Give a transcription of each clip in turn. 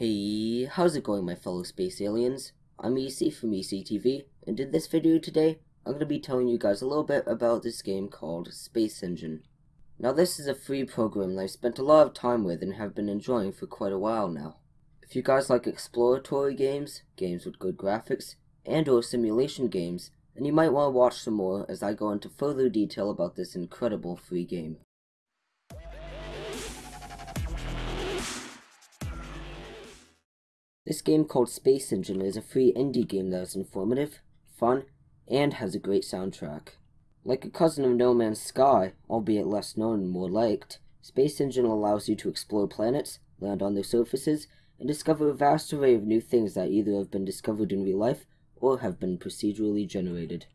Hey, how's it going my fellow space aliens? I'm EC from ECTV, and in this video today, I'm going to be telling you guys a little bit about this game called Space Engine. Now this is a free program that I've spent a lot of time with and have been enjoying for quite a while now. If you guys like exploratory games, games with good graphics, and or simulation games, then you might want to watch some more as I go into further detail about this incredible free game. This game called Space Engine is a free indie game that is informative, fun, and has a great soundtrack. Like a cousin of No Man's Sky, albeit less known and more liked, Space Engine allows you to explore planets, land on their surfaces, and discover a vast array of new things that either have been discovered in real life or have been procedurally generated.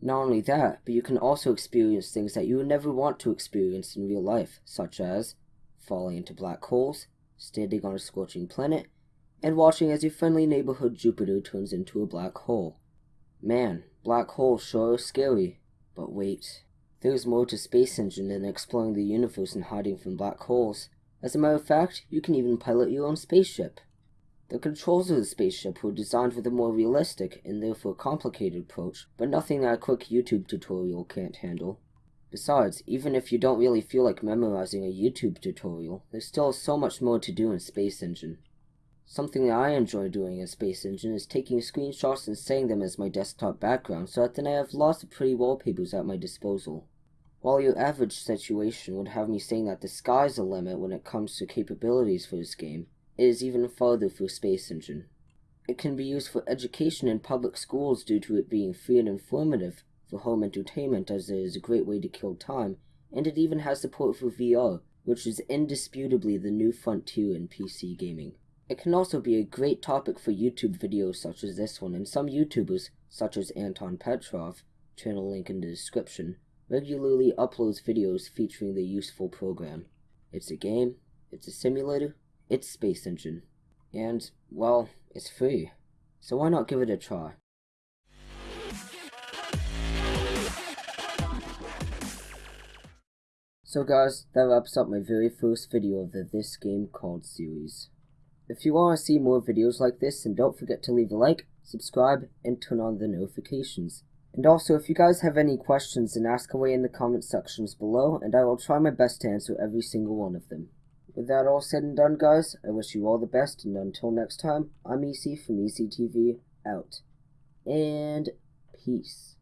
Not only that, but you can also experience things that you would never want to experience in real life, such as falling into black holes, standing on a scorching planet, and watching as your friendly neighborhood Jupiter turns into a black hole. Man, black holes sure are scary. But wait, there's more to Space Engine than exploring the universe and hiding from black holes. As a matter of fact, you can even pilot your own spaceship. The controls of the spaceship were designed with a more realistic and therefore complicated approach, but nothing that a quick YouTube tutorial can't handle. Besides, even if you don't really feel like memorizing a YouTube tutorial, there's still so much more to do in Space Engine. Something that I enjoy doing in Space Engine is taking screenshots and setting them as my desktop background so that then I have lots of pretty wallpapers at my disposal. While your average situation would have me saying that the sky's the limit when it comes to capabilities for this game, it is even farther for Space Engine. It can be used for education in public schools due to it being free and informative, for home entertainment as it is a great way to kill time, and it even has support for VR, which is indisputably the new frontier in PC gaming. It can also be a great topic for YouTube videos such as this one, and some YouTubers, such as Anton Petrov, channel link in the description, regularly uploads videos featuring the useful program. It's a game, it's a simulator, it's Space Engine. And, well, it's free. So why not give it a try? So guys, that wraps up my very first video of the This Game Called series. If you want to see more videos like this, then don't forget to leave a like, subscribe, and turn on the notifications. And also, if you guys have any questions, then ask away in the comment sections below, and I will try my best to answer every single one of them. With that all said and done, guys, I wish you all the best, and until next time, I'm EC from ECTV, out. And peace.